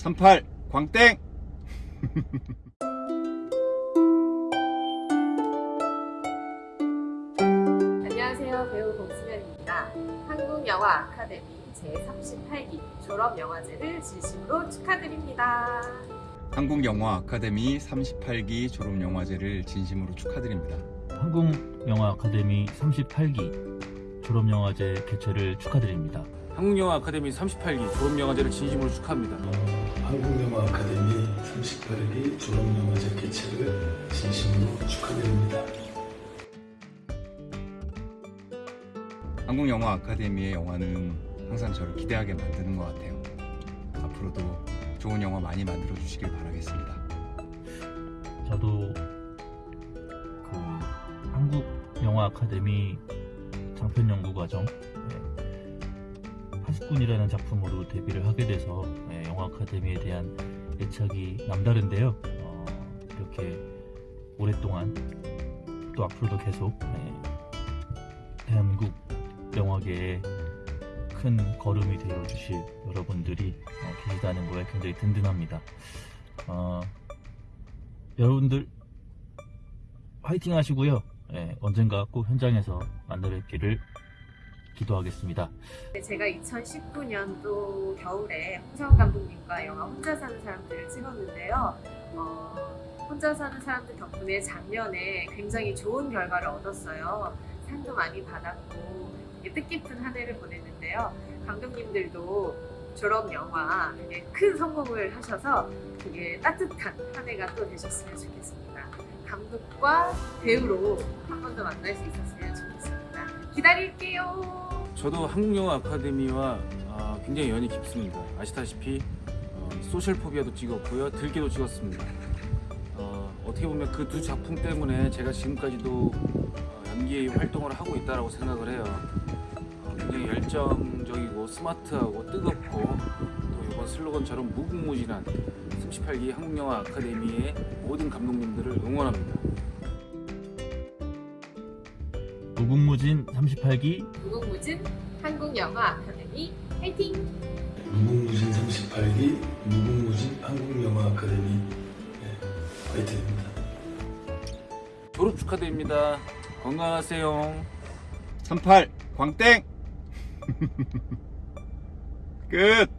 38 광땡 안녕하세요. 배우 공수면입니다. 한국영화 아카데미 제38기 졸업영화제를 진심으로 축하드립니다. 한국영화 아카데미 38기 졸업영화제를 진심으로 축하드립니다. 한국영화 아카데미 38기 졸업영화제 개최를 축하드립니다. 한국영화 아카데미 38기 졸업영화제를 진심으로 축하합니다. 한국영화 아카데미 38기 졸업영화제 개최를 진심으로 축하드립니다. 한국영화 아카데미의 영화는 항상 저를 기대하게 만드는 것 같아요. 앞으로도 좋은 영화 많이 만들어 주시길 바라겠습니다. 저도 그 한국 영화 아카데미 장편 연구 과정 80군이라는 작품으로 데뷔를 하게 돼서 예, 영화 아카데미에 대한 애착이 남다른데요. 어, 이렇게 오랫동안 또 앞으로도 계속 예, 대한민국 영화계에 큰 걸음이 되어 주실 여러분들이 어, 계시다는 거에 굉장히 든든합니다. 어, 여러분들 화이팅 하시고요. 예, 언젠가 꼭 현장에서 만나 뵙기를 기도하겠습니다. 제가 2019년도 겨울에 홍성훈 감독님과 영화 혼자 사는 사람들을 찍었는데요. 어, 혼자 사는 사람들 덕분에 작년에 굉장히 좋은 결과를 얻었어요. 상도 많이 받았고 뜻깊은 한 해를 보냈는데요. 감독님들도 졸업 영화 큰 성공을 하셔서 되게 따뜻한 한 해가 또 되셨으면 좋겠습니다. 감독과 배우로 한 번 더 만날 수 있었으면. 기다릴게요. 저도 한국영화 아카데미와 아, 굉장히 연이 깊습니다. 아시다시피 어, 소셜포비아도 찍었고요, 들기도 찍었습니다. 어, 떻게 보면 그 두 작품 때문에 제가 지금까지도 어, 연기 활동을 하고 있다고 생각을 해요. 어, 굉장히 열정적이고 스마트하고 뜨겁고 또 이번 슬로건처럼 무궁무진한 38기 한국영화 아카데미의 모든 감독님들을 응원합니다. 무궁무진 38기 무궁무진 한국영화 아카데미 화이팅! 무궁무진 38기 무궁무진 한국영화 아카데미 네, 화이팅입니다. 졸업 축하드립니다. 건강하세요. 38 광땡 끝